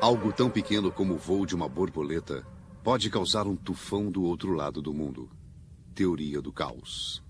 Algo tão pequeno como o voo de uma borboleta pode causar um tufão do outro lado do mundo. Teoria do caos.